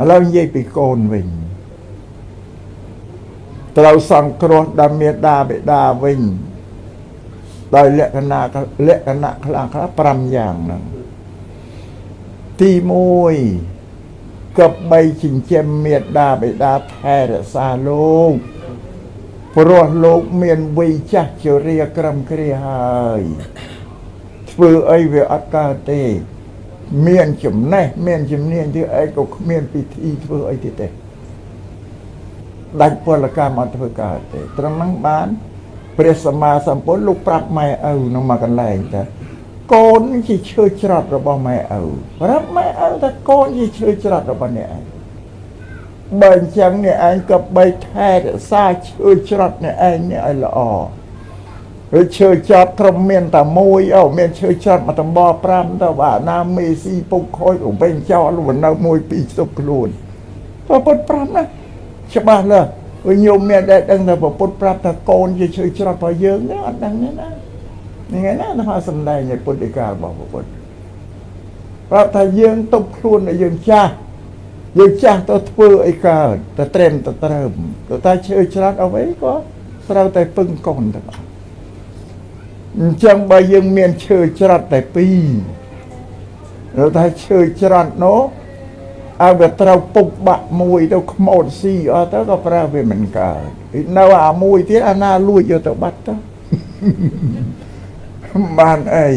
ឥឡូវនិយាយពីកូនវិញត្រូវសង្គ្រោះដល់មេដាបេដាវិញដោយលក្ខណៈលក្ខណៈខ្លះខ្លះ5យ៉ាងហ្នឹងទី1កបីចិញ្ចឹមមេដាបេដាថែរក្សាលោកព្រោះលោកមានវ័យចាស់ជរាក្រំគ្រាហើយធ្វើអីវាអត់កើតទេ មានចំណេះមានជំនាញធ្វើអីក៏គ្មានពិធីធ្វើអីទៀតទេដាច់ពលកម្មអត់ធ្វើកើតទេត្រឹមហ្នឹងបាន ព្រះសម្មាសម្ពុទ្ធលោកប្រាប់ម៉ែឪនៅមួយកន្លែងតែកូនជាឈើច្រត់របស់ម៉ែឪប្រាប់ម៉ែឪថាកូនជាឈើច្រត់របស់អ្នកឯងបើអញ្ចឹងអ្នកឯងក៏បីថែរក្សាឈើច្រត់អ្នកឯងនេះឲ្យល្អ ឬឈើចត់ត្រឹមមានតែមួយអូមានឈើចត់មកតំប5ទៅបាទណាមេស៊ីពុកខូចវិញចោលលនៅមួយពីរស្ទប់ខ្លួនប្រពុត5ណាច្បាស់លើវិញញោមមានដែលដឹងថាប្រពុតប្រាប់ថាកូនជាឈើច្រត់របស់យើងនេះអត់ដឹងទេណាថ្ងៃណាថាសំដែងនៃពុទ្ធិការបស់ប្រពុតប្រាប់ថាយើងទុកខ្លួនឲ្យយើងចាស់យើងចាស់ទៅធ្វើអីកើតទៅត្រេមទៅត្រឹមទៅតែឈើច្រត់អ្វីក៏ត្រូវតែពឹងកូនទៅអ ញ្ចឹងបើយើងមានឈើច្រត់តែពីរទៅតែឈើច្រត់នោះឲ្យវាត្រូវពុកបាក់មួយទៅខ្មោចស៊ីអត់ទៅក៏ប្រើវាមិនកើតនៅអាមួយទៀតអាណាលួចយកទៅបាត់ទៅបានអី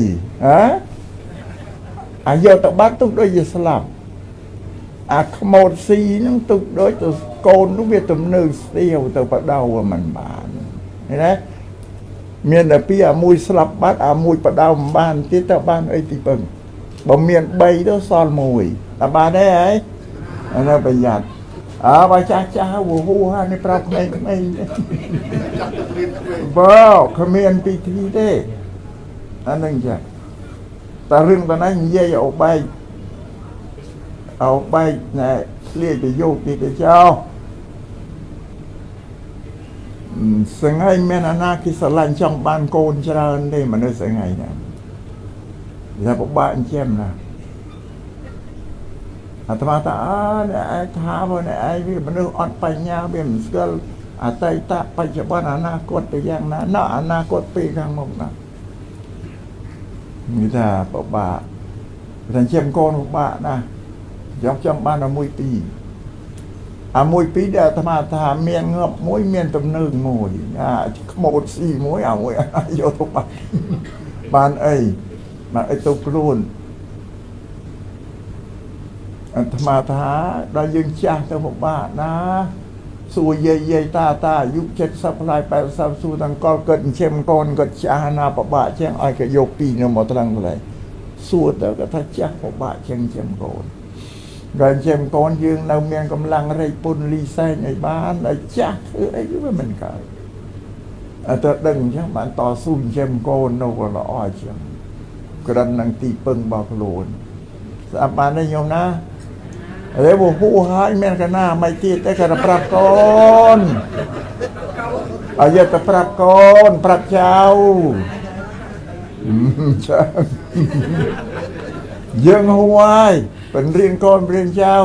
ហ៎អាយកទៅបាត់ទុកដូចជាស្លាប់អាខ្មោចស៊ីហ្នឹងទុកដូចទៅកូននោះវាទំនើស្ទាវទៅបដៅមិនបានឃើញទេ មានតែពីអាមួយស្លាប់បាត់អាមួយបដៅមិនបានទៀតទៅបានអីទីពឹងបើមាន3ទៅសល់មួយតែបានទេហើយអានេះប្រយ័ត្នអើបើចាស់ចាស់វហូហើយនេះប្រាប់ក្មេងក្មេងបើគ្មានពិធីទេអានឹងចាតែរឿងប៉ុណ្ណឹងនិយាយឲ្យបែកឲ្យបែកណែឆ្លៀតទៅយកទីទៅចោល សងៃមានអាណាគេស្រឡាញ់ចង់បានកូនច្រើនទេមនុស្សសងៃណាវាពិបាកអញ្ចឹងណាអាត្មាថាអើអ្នកឯងថាបើអ្នកឯងវាមនុស្សអត់បញ្ញាវាមិនស្គាល់អតីតបច្ចុប្បន្នអនាគតទៅយ៉ាងណាណោះអនាគតពេលខាងមុខណានិយាយថាបបាក់តែជាកូនបបាក់ណាយកចង់បានតែមួយពីរ អាមួយពីរដែលអាត្មាថាមានងប់មួយមានទំនើងមួយអាខ្មោចស៊ីមួយអាមួយយកទៅបានបានអីបានអីទៅខ្លួនអាត្មាថាដល់យើងចាស់ទៅពិបាកណាសួរយាយយាយតាតាអាយុ70ផ្លាយ80សួរទាំងកលកើតចិញ្ចឹមកូនគាត់ចាស់ណាពិបាកជាងឲ្យគេយកពីនៅមកត្រង់កន្លែងសួរទៅគាត់ថាចាស់ពិបាកជាងចិញ្ចឹមកូន ដល់ចិញ្ចឹមកូនយើងនៅមានកម្លាំងរែកពុនលីសែងឲ្យបានដល់ចាស់ធ្វើអីវាមិនកើតអត់ទៅដឹងអញ្ចឹងបានតស៊ូចិញ្ចឹមកូននៅក៏ល្អអញ្ចឹងក្រិននឹងទីពឹងរបស់ខ្លួនស្អាប់បានទេញោមណាហើយបហូហើយមានកណាមិនទៀតតែគាត់ប្រាប់កូនឲ្យយកទៅប្រាប់កូនប្រាប់ចៅចាយើងហួហើយ បញ្រៀនកូនបញ្រៀនចៅ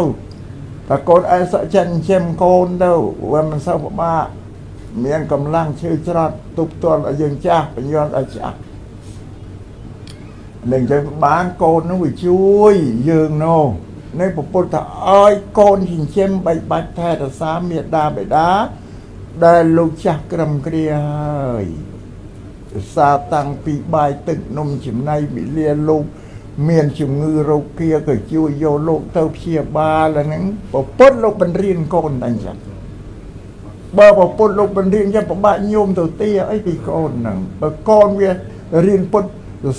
តែកូនឯងសក់ចិនចិញ្ចឹមកូនទៅវាមិនសូវពិបាកមានកម្លាំងឈឺច្រត់ទប់ទល់ឲ្យយើងចាស់បញ្ញត្តិឲ្យចាស់នឹងចឹងបានកូននោះវាជួយយើងនោះនៃពពុទ្ធថាឲ្យកូនចិញ្ចឹមបីបាច់ថែរក្សាមេដាបេដាដែលលោកចាស់ក្រឹមគ្រាហើយសាតាំងពីបាយទឹកនំចំណៃវិលាលោក មានជំងឺរោគាក៏ជួយយកលោកទៅព្យាបាលហ្នឹងពពុទ្ធលោកបញ្រៀនកូនតែអញ្ចឹងបើពពុទ្ធលោកបញ្រៀនយ៉ាងប្របាក់ញោមទៅទីអីពីកូនហ្នឹងបើកូនវារៀនពុទ្ធ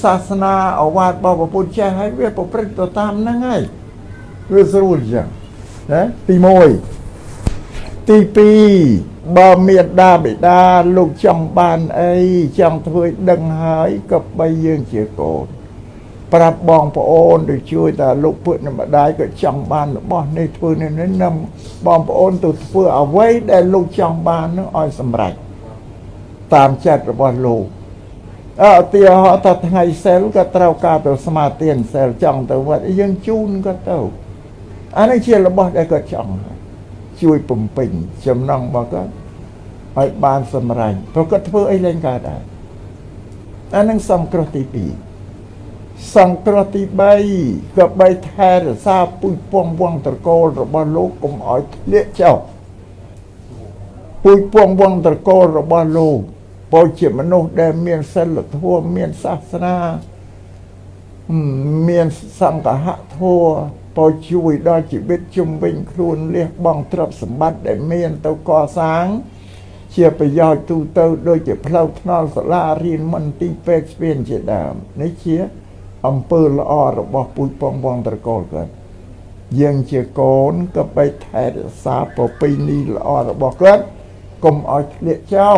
សាសនាអវាទរបស់ពុទ្ធចេះហើយវាប្រព្រឹត្តទៅតាមហ្នឹងហើយវាស្រួលចឹងណាទី1ទី2បើមានដាបិតាលោកចង់បានអីចង់ធ្វើឲ្យដឹងហើយក៏បីយើងជាកូន ប្រាប់បងប្អូនទៅជួយតាលោកពុទ្ធម្ដាយក៏ចង់បានរបស់នេះធ្វើនេះនេះនាំបងប្អូនទៅធ្វើអ្វីដែលលោកចង់បាននឹងឲ្យសម្រេចតាមចិត្តរបស់លោកអើឧទាហរណ៍ថាថ្ងៃសិលក៏ត្រូវការទៅស្មាទានសិលចង់ទៅវត្តយើងជូនក៏ទៅអានេះជារបស់ដែលគាត់ចង់ជួយបំពេញចំណងរបស់គាត់ឲ្យបានសម្រេចព្រោះគាត់ធ្វើអីលែងកើតដែរអានឹងសង្គ្រោះទី2 សង្គ្រោះទី3ក៏បីថែរក្សាពុយពងវងត្រកូលរបស់លោកកុំឲ្យធ្លាក់ចុះពុយពងវងត្រកូលរបស់លោកពោជាមនុស្សដែលមានសិលធម៌មានសាសនាមានសង្ឃហធម៌ពោជួយដល់ជីវិតជំវិញខ្លួនលះបង់ទ្រព្យសម្បត្តិដែលមានទៅកសាង ជាប្រយោជន៍ទូទៅ ដូចជាផ្លូវថ្នល់សាលារៀនមន្ទីរពេទ្យស្ពានជាដើមនេះជា អំពើល្អរបស់ពូជពងវងត្រកូលគាត់យើងជាកូនក៏បីថែរក្សាប្រពៃណីល្អរបស់គាត់កុំឲ្យធ្លាក់ចោល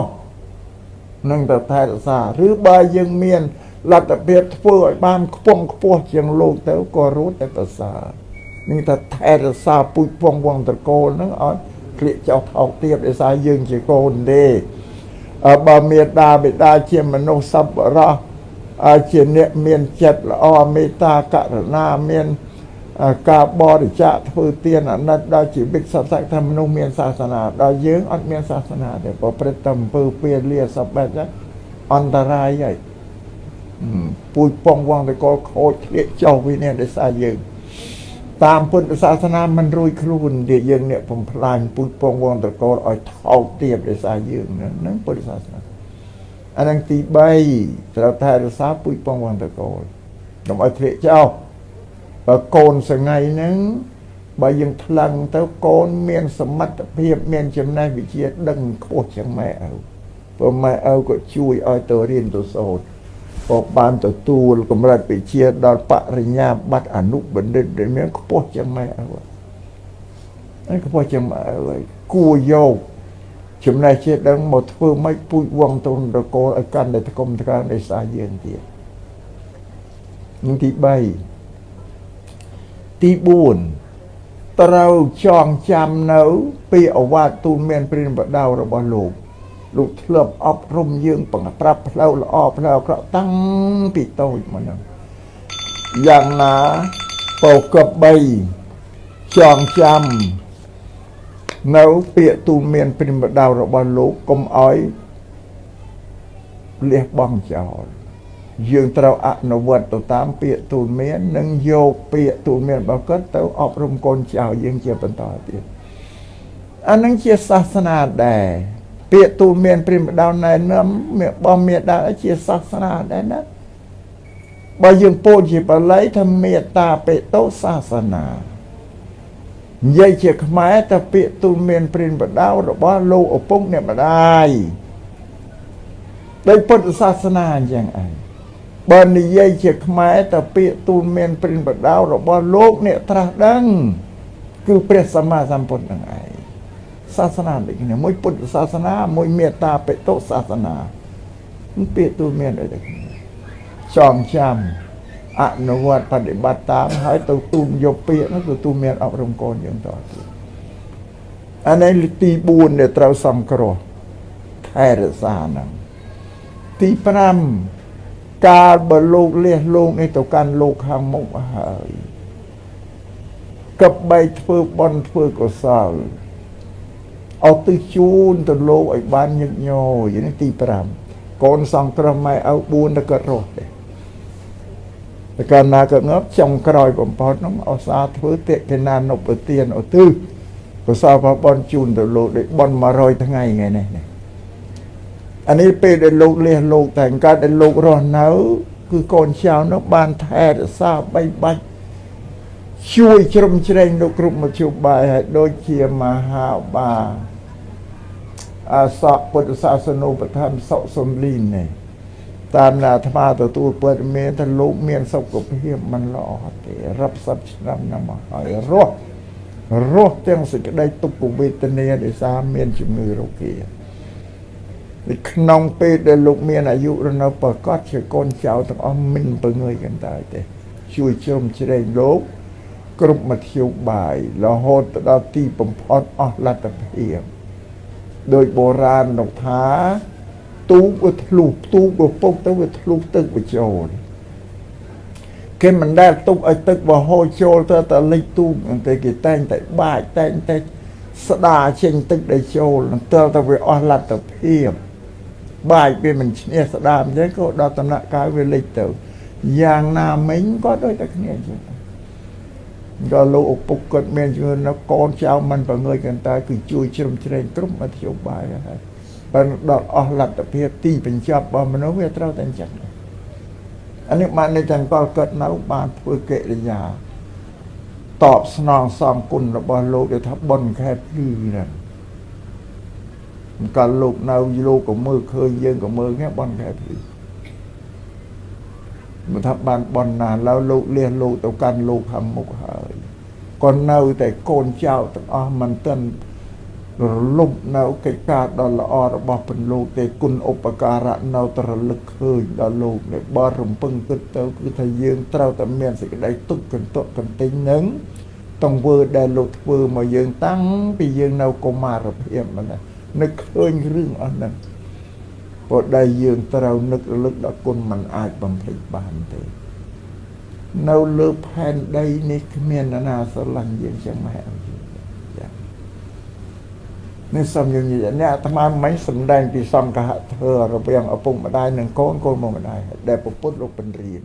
នឹងទៅថែរក្សាឬបើយើងមានលទ្ធភាពធ្វើឲ្យបានខ្ពង់ខ្ពស់ជាងលោកទៅក៏រត់តែប្រសើរនេះថាថែរក្សាពូជពងវងត្រកូលហ្នឹងឲ្យក្លៀកចោលថោកទៀតដោយសារយើងជាកូនទេបើមេដាបិតាជាមនុស្សសប្បុរស ជាអ្នកមានចិត្តល្អមេត្តាករុណាមានការបរិច្ចាគធ្វើទានអាណិតដល់ជីវិតសត្វសត្វថាមនុស្សមានសាសនាដល់យើងអត់មានសាសនាទេប្រព្រឹត្តតែអំពើពាលាសបែបហ្នឹងអន្តរាយហើយពូជពងវងតកលខូចធ្លាក់ចុះវិញនេះដោយសារយើង តាមពុទ្ធសាសនាមិនរួយខ្លួនទេយើងអ្នកបំផ្លាញពូជពងវងតកលឲ្យថោកទាបដោយសារយើងហ្នឹងពុទ្ធសាសនា អានឹងទី3ត្រូវថែរក្សាពូជពងវងតកលកុំឲ្យធ្លាក់ចោលបើកូនសងៃហ្នឹងបើយើងថ្លឹងទៅកូនមានសមត្ថភាពមានចំណេះវិជ្ជាដឹងខ្ពស់ជាងម៉ែឪព្រោះម៉ែឪក៏ជួយឲ្យទៅរៀនទៅសូត្រក៏បានទទួលកម្រិតវិជ្ជាដល់បរិញ្ញាបត្រអនុបណ្ឌិតដែលមានខ្ពស់ជាងម៉ែឪហើយខ្ពស់ជាងម៉ែឪហើយគួរយក ចំណេះជាដឹងមកធ្វើម៉េចពូជវងទុនរកលឲ្យកាន់តែតកុំតកើដោយសារយើងទៀតនឹងទី3ទី4ត្រូវចងចាំនៅពីអវាទទូលមានព្រានបដៅរបស់លោកលោកធ្លាប់អប់រំយើងបង្ប្រាប់ផ្លូវល្អផ្លូវអាក្រក់តាំងពីតូចមកហ្នឹងយ៉ាងណាពោក3ចងចាំ នៅពាក្យទូលមានព្រិមដៅរបស់លោកកុំអោយលះបង់ចោលយើងត្រូវអនុវត្តទៅតាមពាក្យទូលមាន និងយកពាក្យទូលមានរបស់គាត់ទៅអប់រំកូនចៅយើងជាបន្តទៀតអានឹងជាសាសនាដែរពាក្យទូលមានព្រាមដៅណែនាំរបស់មេដាជាសាសនាដែរណាបើយើងពោលជាបាលីថាមេត្តាបេតោសាសនា និយាយជាខ្មែរតែពាក្យទូលមានព្រានបដៅរបស់លោកឪពុកអ្នកម្ដាយដោយពុទ្ធសាសនាអញ្ចឹងឯងបើនិយាយជាខ្មែរតែពាក្យទូលមានព្រានបដៅរបស់លោកអ្នកត្រាស់ដឹងគឺព្រះសម្មាសម្ពុទ្ធនឹងឯងសាសនាដូចគ្នាមួយពុទ្ធសាសនាមួយមេត្តាបេតុសាសនាពាក្យទូលមានដូចគ្នាចងចាំ អនុវត្តបដិបត្តិតាមហើយទៅទូលយកពាក្យនោះទៅទូលមានអប់រំកូនយើងតទៀតអានេះទី4ដែលត្រូវសំគ្រោះថែរក្សាហ្នឹងទី5កាលបើលោកលះលោកនេះទៅកាន់លោកខាងមុខហើយកបីធ្វើបន់ធ្វើកុសលអត់ទៅជូនទៅលោកឲ្យបានញឹកញយនេះទី5កូនសង្គ្រោះម៉ែឪ4ទៅគាត់រស់ទេ តែកាលណាគាត់ងាប់ចុងក្រោយបំផុតនោះអសាធ្វើតិកេណានុបទានឧទ្ទិសកុសលបបនជូនទៅលោកដូចបន100ថ្ងៃថ្ងៃនេះអានេះពេលដែលលោកលះលោកតែកើតដែលលោករស់នៅ គឺកូនចៅនោះបានថែរក្សាបីបាច់ជួយជ្រោមជ្រែងលោកគ្រប់មជ្ឈបាយហើយដូចជាមហាបាអាសកពុទ្ធសាសនូបធម្មសុសំលីននេះ តាមអាត្មាទទួលព័ត៌មានថាលោកមានសុខភាពមិនល្អទេរាប់សិបឆ្នាំណាស់មកហើយរស់រស់ទាំងសេចក្តីទុក្ខវេទនាដោយសារមានជំងឺរោគានៅក្នុងពេលដែលលោកមានអាយុរនៅប្រកាសជាកូនចៅទាំងអស់មិនពងើយកន្តើយទេជួយជ្រោមជ្រែងលោកគ្រប់មធ្យោបាយរហូតទៅដល់ទីបំផុតអស់លទ្ធភាពដោយបុរាណលោកថា ទូកវាធ្លុះទូកវាពុកទៅវាធ្លុះទឹកបញ្ចូលគេមិនដែលទុកឲ្យទឹកបរហូរចូលទៅតែលិចទូកហ្នឹងទេគេតែងតែបាចតែងតែស្ដារចេញទឹកដែលចូលនឹងទល់តែវាអស់លទ្ធភាពបាចវាមិនឈ្នះស្ដារអញ្ចឹងក៏ដល់ដំណាក់កាលវាលិចទៅយ៉ាងណាមិញក៏ដូចតែគ្នាអញ្ចឹងក៏លោកឪពុកគាត់មានជំនឿនៅកូនចៅមិនប្រងើយកន្តើគឺជួយជ្រំជ្រែងគ្រប់មធ្យោបាយហើយ បើដល់អស់លទ្ធភាពទីបញ្ចប់របស់មនុស្សវាត្រូវតែអញ្ចឹងអានេះបានន័យថាកលកើតនៅបានធ្វើកិរិយាតបស្នងសងគុណរបស់លោកដែលថាបុណ្យខែភ្លឺហ្នឹងកាលលោកនៅលោកក៏មើលឃើញយើងក៏មើលគ្នាបុណ្យខែភ្លឺមិនថាបានបន់ណាឡើយលោកលះលោកទៅកាន់លោកខាងមុខហើយក៏នៅតែកូនចៅទាំងអស់មិនទាន់ រលំនៅកិច្ចការដ៏ល្អរបស់ពន្លោកទេគុណឧបការៈនៅតែរលឹកឃើញដល់លោកដែលបរំពឹងគិតទៅគឺថាយើងត្រូវតែមានសេចក្តីទុកកន្ទុកកន្ទិញនឹងតង្វើដែលលោកធ្វើមកយើងតាំងពីយើងនៅកុមារភាពមកនឹកឃើញរឿងអស់ហ្នឹងព្រោះដែលយើងត្រូវនឹករលឹកដល់គុណมันអាចបំភ្លេចបានទេនៅលើផែនដីនេះគ្មាននរណាស្រឡាញ់យើងចឹងម៉ែអើចា នេះសំយើងនិយាយអ្នកអាត្មាមិនសំដែងពីសង្ឃៈធ្វើរវាងឪពុកម្ដាយនិងកូនកូនមកម្ដាយដែលពុទ្ធលោកបញ្រៀន